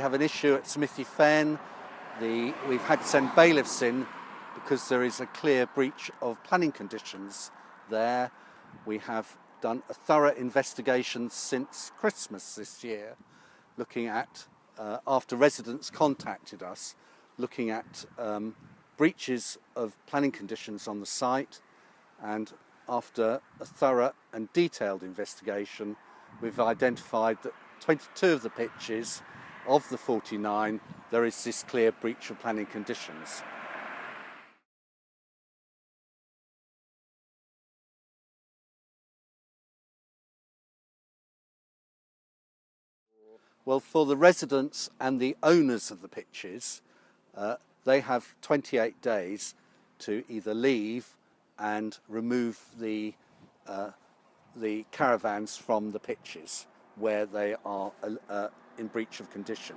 We have an issue at Smithy Fen. The, we've had to send bailiffs in because there is a clear breach of planning conditions there. We have done a thorough investigation since Christmas this year, looking at, uh, after residents contacted us, looking at um, breaches of planning conditions on the site and after a thorough and detailed investigation we've identified that 22 of the pitches of the 49 there is this clear breach of planning conditions. Well, for the residents and the owners of the pitches, uh, they have 28 days to either leave and remove the, uh, the caravans from the pitches where they are uh, in breach of condition.